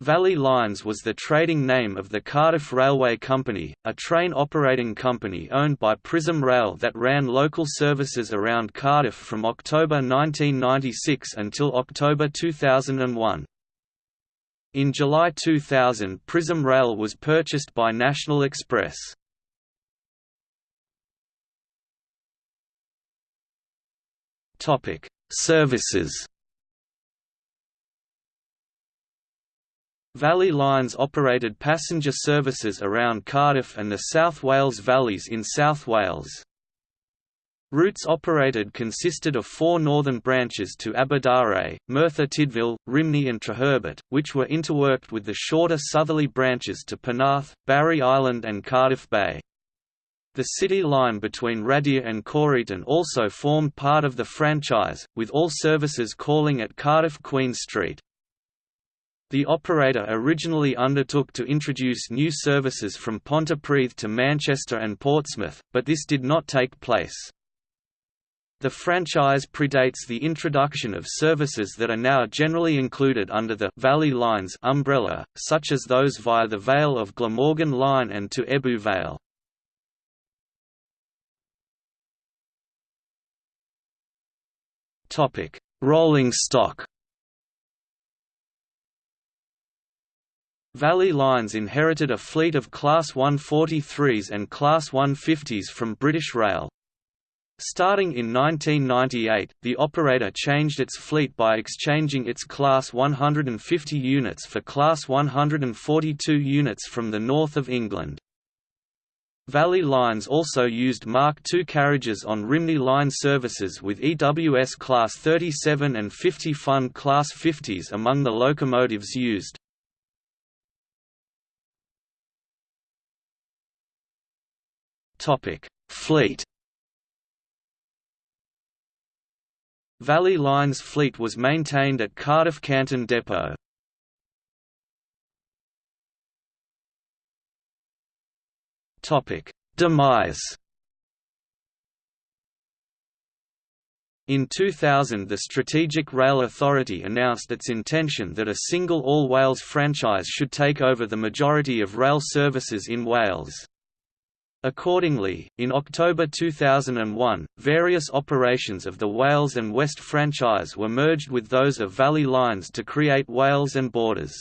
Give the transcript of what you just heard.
Valley Lines was the trading name of the Cardiff Railway Company, a train operating company owned by Prism Rail that ran local services around Cardiff from October 1996 until October 2001. In July 2000 Prism Rail was purchased by National Express. Services Valley Lines operated passenger services around Cardiff and the South Wales Valleys in South Wales. Routes operated consisted of four northern branches to Aberdare, Merthyr Tydfil, Rhymney and Treherbert, which were interworked with the shorter southerly branches to Penarth, Barry Island and Cardiff Bay. The city line between Radyr and Coryton also formed part of the franchise, with all services calling at Cardiff Queen Street. The operator originally undertook to introduce new services from Pontypridd to Manchester and Portsmouth, but this did not take place. The franchise predates the introduction of services that are now generally included under the Valley Lines umbrella, such as those via the Vale of Glamorgan Line and to Ebbw Vale. Rolling stock Valley Lines inherited a fleet of Class 143s and Class 150s from British Rail. Starting in 1998, the operator changed its fleet by exchanging its Class 150 units for Class 142 units from the north of England. Valley Lines also used Mark II carriages on Rhymney Line services with EWS Class 37 and 50 Fun Class 50s among the locomotives used. Topic: Fleet. Valley Lines fleet was maintained at Cardiff Canton Depot. Topic: Demise. In 2000 the Strategic Rail Authority announced its intention that a single All Wales franchise should take over the majority of rail services in Wales. Accordingly, in October 2001, various operations of the Wales and West franchise were merged with those of Valley Lines to create Wales and Borders.